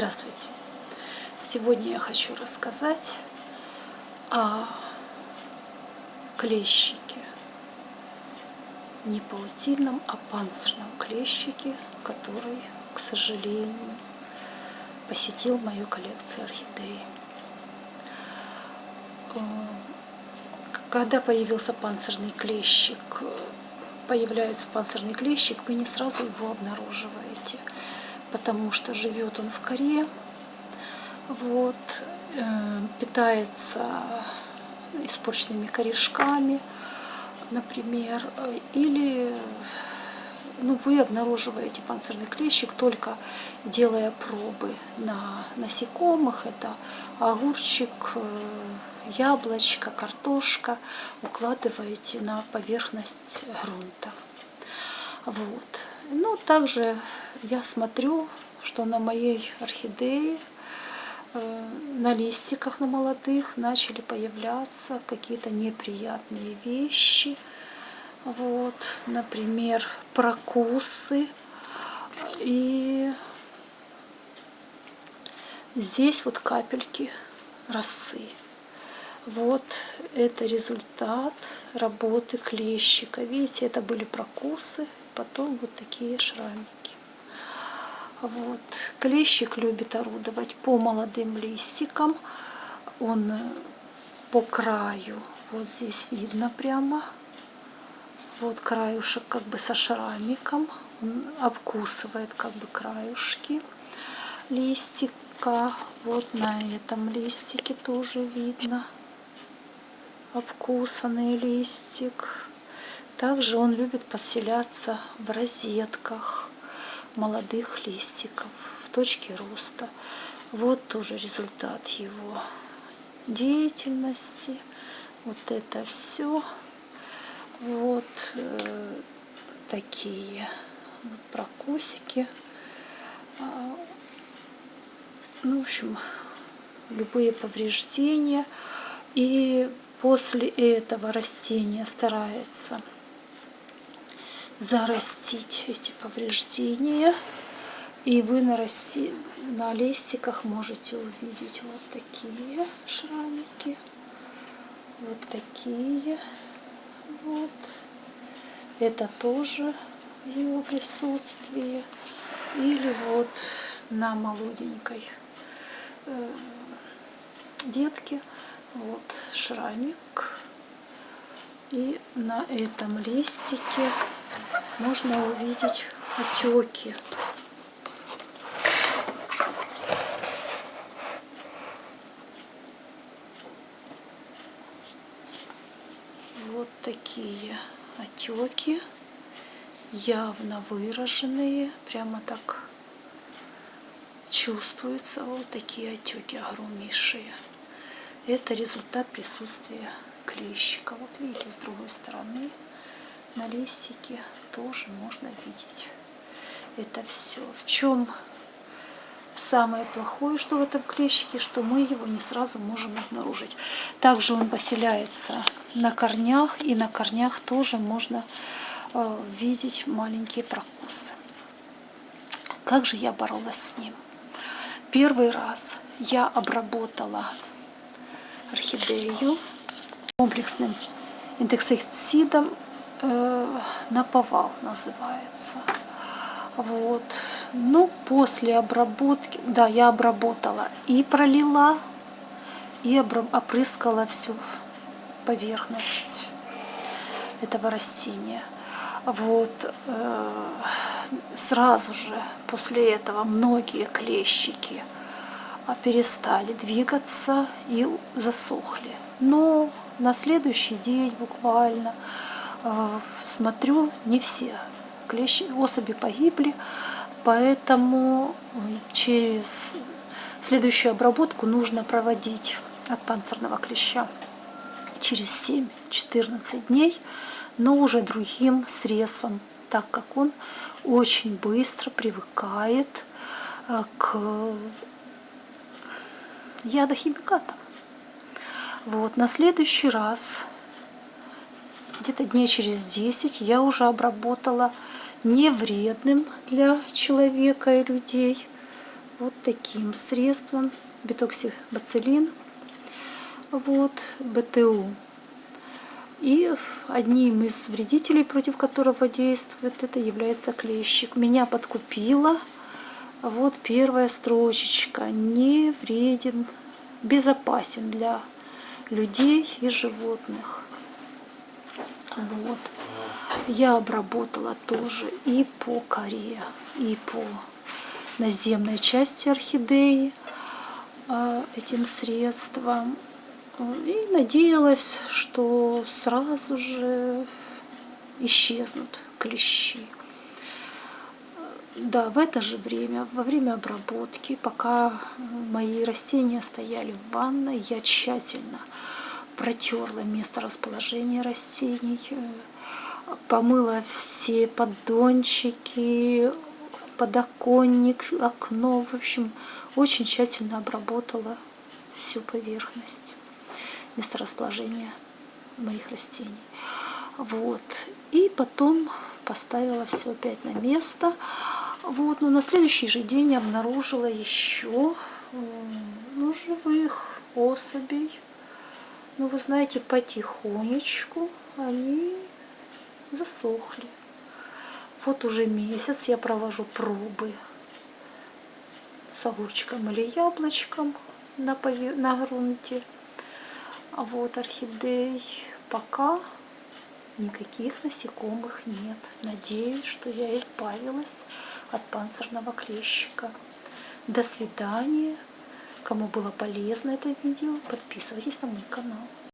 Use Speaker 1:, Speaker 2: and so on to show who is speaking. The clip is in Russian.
Speaker 1: Здравствуйте! Сегодня я хочу рассказать о клещике. Не паутинном, а панцирном клещике, который, к сожалению, посетил мою коллекцию орхидей. Э, когда появился панцирный клещик, появляется панцирный клещик, вы не сразу его обнаруживаете – потому что живет он в коре, вот, э, питается испорченными корешками, например, или ну, вы обнаруживаете панцирный клещик только делая пробы на насекомых. Это огурчик, э, яблочко, картошка укладываете на поверхность грунта. Вот. Ну, также я смотрю, что на моей орхидее, э, на листиках, на молодых, начали появляться какие-то неприятные вещи. Вот, например, прокусы. И здесь вот капельки росы. Вот это результат работы клещика. Видите, это были прокусы, потом вот такие шрамики. Вот. Клещик любит орудовать по молодым листикам. Он по краю, вот здесь видно прямо, вот краюшек как бы со шрамиком. Он обкусывает как бы краюшки листика. Вот на этом листике тоже видно обкусанный листик. Также он любит поселяться в розетках молодых листиков, в точке роста. Вот тоже результат его деятельности. Вот это все. Вот э, такие прокусики. А, ну, в общем, любые повреждения. И после этого растения старается зарастить эти повреждения. И вы на, расти... на листиках можете увидеть вот такие шрамики. Вот такие. Вот. Это тоже его присутствие. Или вот на молоденькой э, детке вот шрамик. И на этом листике можно увидеть отеки. Вот такие отеки, явно выраженные, прямо так чувствуются вот такие отеки огромнейшие. Это результат присутствия клещика. Вот видите, с другой стороны на листике тоже можно видеть это все. В чем самое плохое, что в этом клещике, что мы его не сразу можем обнаружить. Также он поселяется на корнях, и на корнях тоже можно э, видеть маленькие прокусы. Как же я боролась с ним? Первый раз я обработала орхидею комплексным инсектицидом э, наповал называется. Вот. Ну, после обработки, да, я обработала и пролила, и опрыскала всю поверхность этого растения. Вот. Э, сразу же после этого многие клещики перестали двигаться и засохли. Но на следующий день буквально смотрю, не все клещи, особи погибли, поэтому через следующую обработку нужно проводить от панцирного клеща через 7-14 дней, но уже другим средством, так как он очень быстро привыкает э, к ядохимикатам. Вот, на следующий раз где-то дней через 10 я уже обработала не вредным для человека и людей вот таким средством. Бетоксибацилин вот БТУ. И одним из вредителей против которого действует это является клещик. Меня подкупила. Вот первая строчечка. Не вреден безопасен для людей и животных вот. Я обработала тоже и по коре и по наземной части орхидеи а, этим средством. И надеялась что сразу же исчезнут клещи. Да, в это же время, во время обработки, пока мои растения стояли в ванной, я тщательно протерла место расположения растений, помыла все поддончики, подоконник, окно, в общем, очень тщательно обработала всю поверхность месторасположения моих растений. Вот. И потом поставила все опять на место. Вот, но на следующий же день обнаружила еще ну, живых особей. Ну, вы знаете, потихонечку они засохли. Вот уже месяц я провожу пробы с огурчиком или яблочком на, пове... на грунте. А вот орхидей пока никаких насекомых нет. Надеюсь, что я избавилась от панцирного клещика. До свидания. Кому было полезно это видео, подписывайтесь на мой канал.